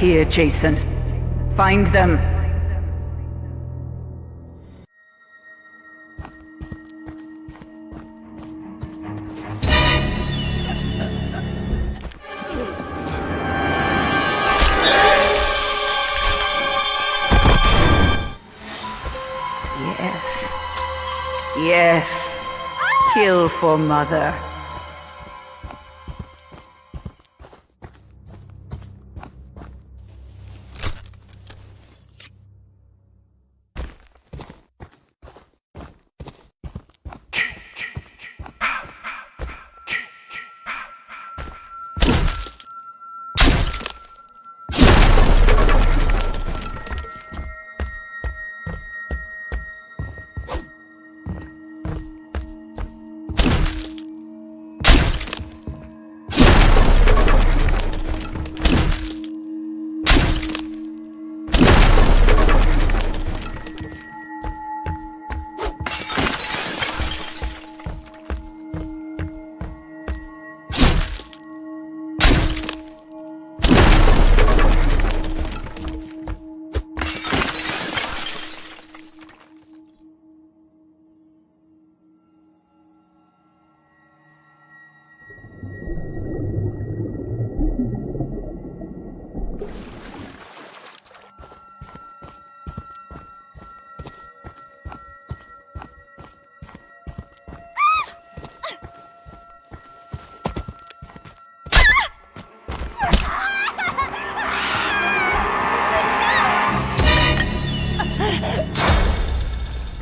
here, Jason. Find them. Yes. Yes. Kill for mother.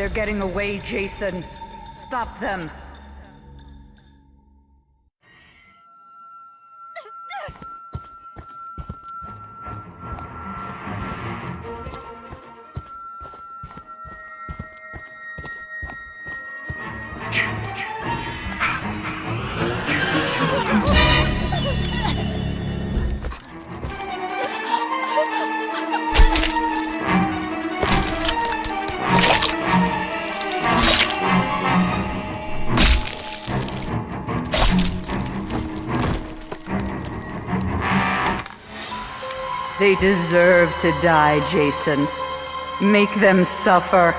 They're getting away, Jason. Stop them. They deserve to die, Jason. Make them suffer.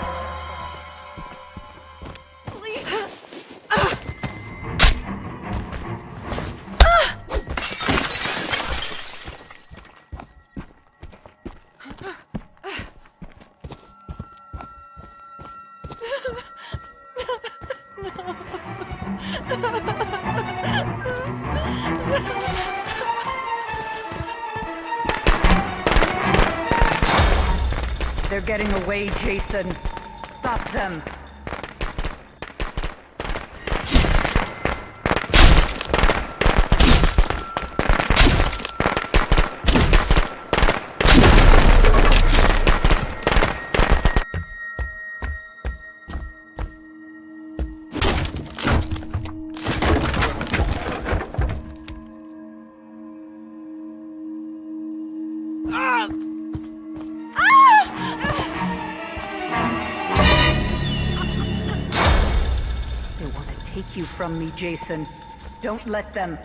They're getting away, Jason. Stop them. You from me, Jason. Don't let them.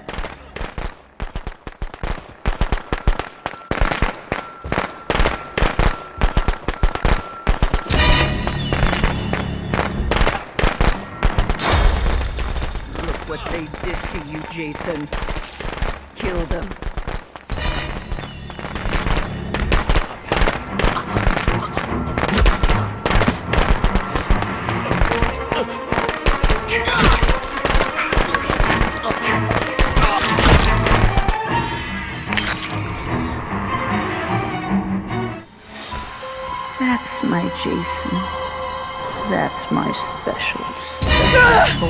Look what they did to you, Jason. Kill them. My Jason. That's my special, special.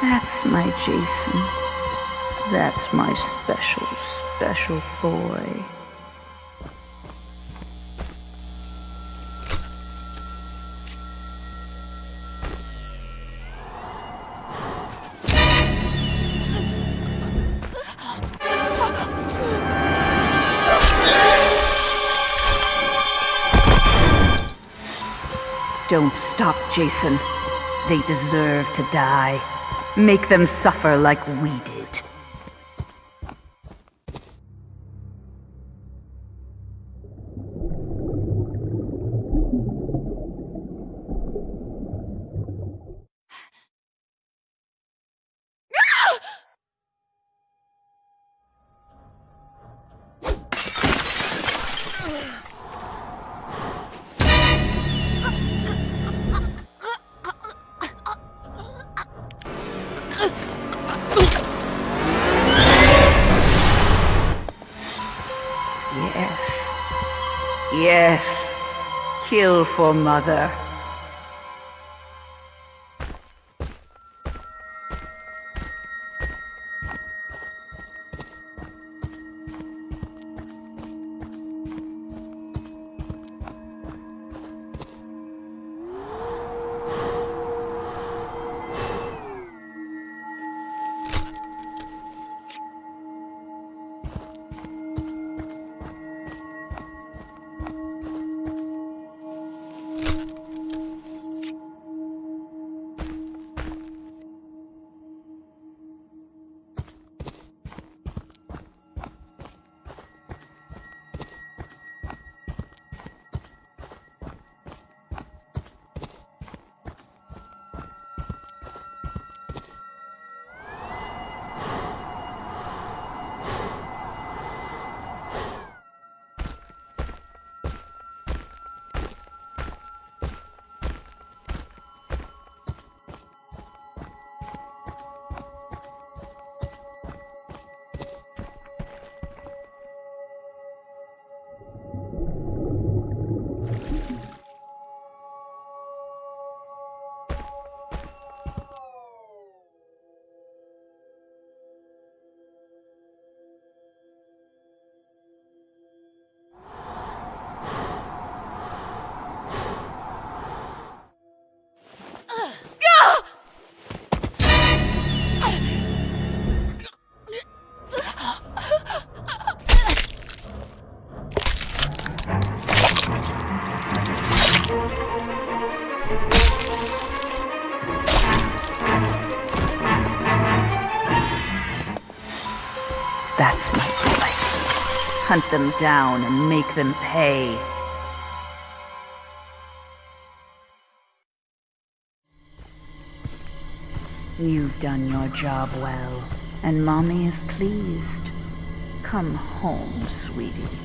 That's my Jason. That's my special, special boy. Don't stop, Jason. They deserve to die. Make them suffer like we did. Kill for mother. Hunt them down and make them pay. You've done your job well, and Mommy is pleased. Come home, sweetie.